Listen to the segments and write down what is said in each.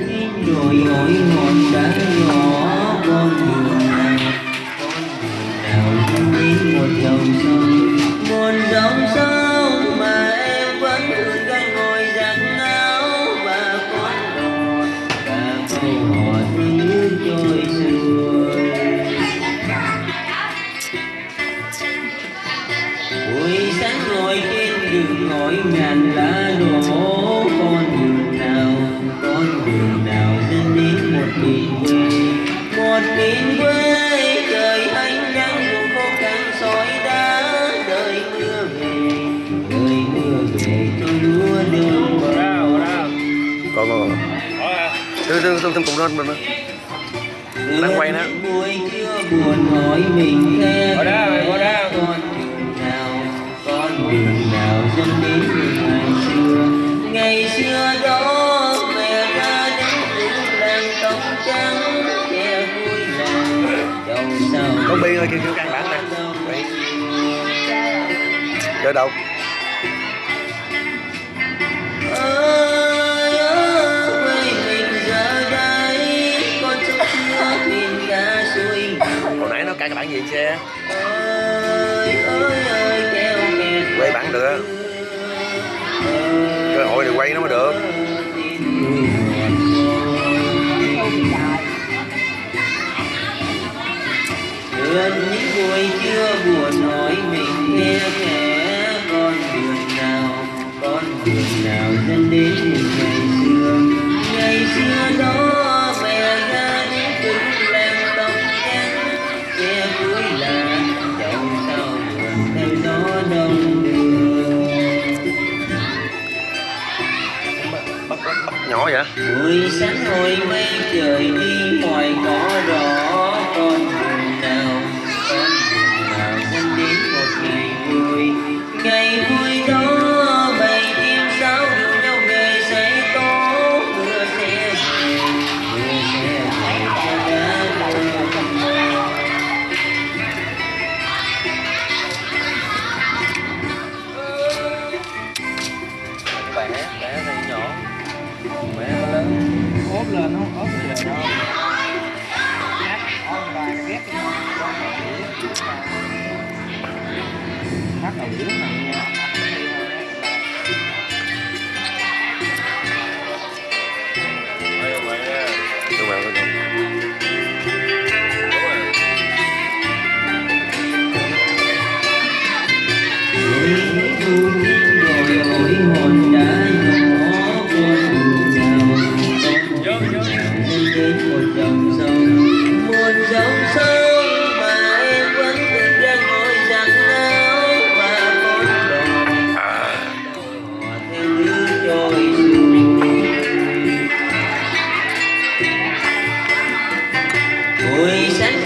đồi dội hòn đá nhỏ con đường nào con đường nào đến một dòng sông, một dòng sông mà em vẫn thường canh ngồi giặt áo và con đò. Và câu hò tiếng trôi xuôi buổi sáng ngồi trên đường ngồi ngàn lá đổ con đến một miền quê trời ánh nắng cùng khô cằn sỏi đá đời mưa về. Đời mưa về cho lúa đường còn còn từ từ từ từ cùng lên mình Đang quay nữa. buồn hỏi mình Ngồi đây, sao có bi ơi, kêu kêu căn bản nè. Dạ. Chơi đâu? Hồi nãy nó cài cái bản gì xe quay bản được. Cơ hội thì quay nó mới được. Ừ. Những buổi trưa buồn hỏi mình nghe kẻ con đường nào con đường nào dẫn đến những ngày xưa. Ngày xưa đó mẹ ra đến từng làng tóc trắng che cuối là dẫu sao buồn theo gió đông đường. Bắt bắt bắt nhỏ vậy? Buổi sáng ngồi mây trời đi ngoài cỏ đỏ lên không ốp lên đâu. Hát đầu dưới này nha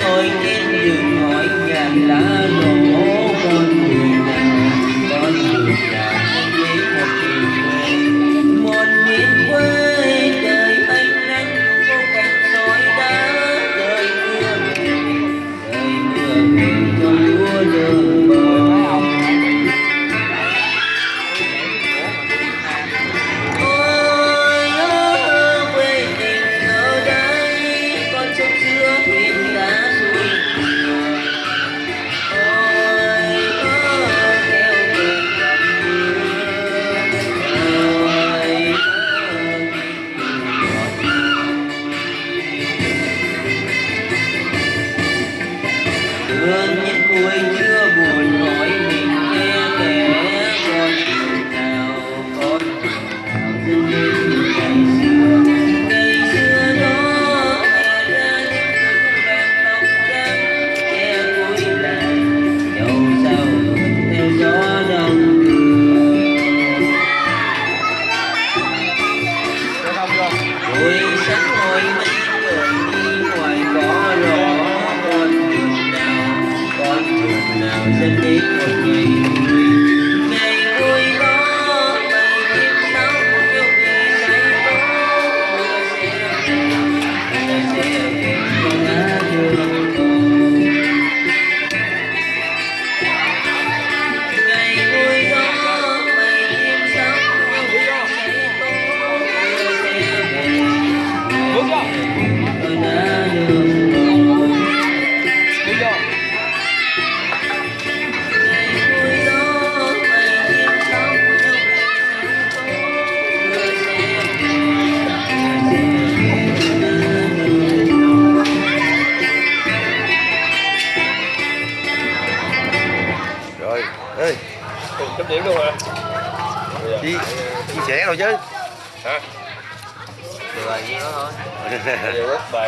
buổi sáng ngồi trên đường hỏi ngàn lá đổ rồi ê Chấm điểm luôn hả? chia chia sẻ rồi chứ Hả? Rồi, vậy đó thôi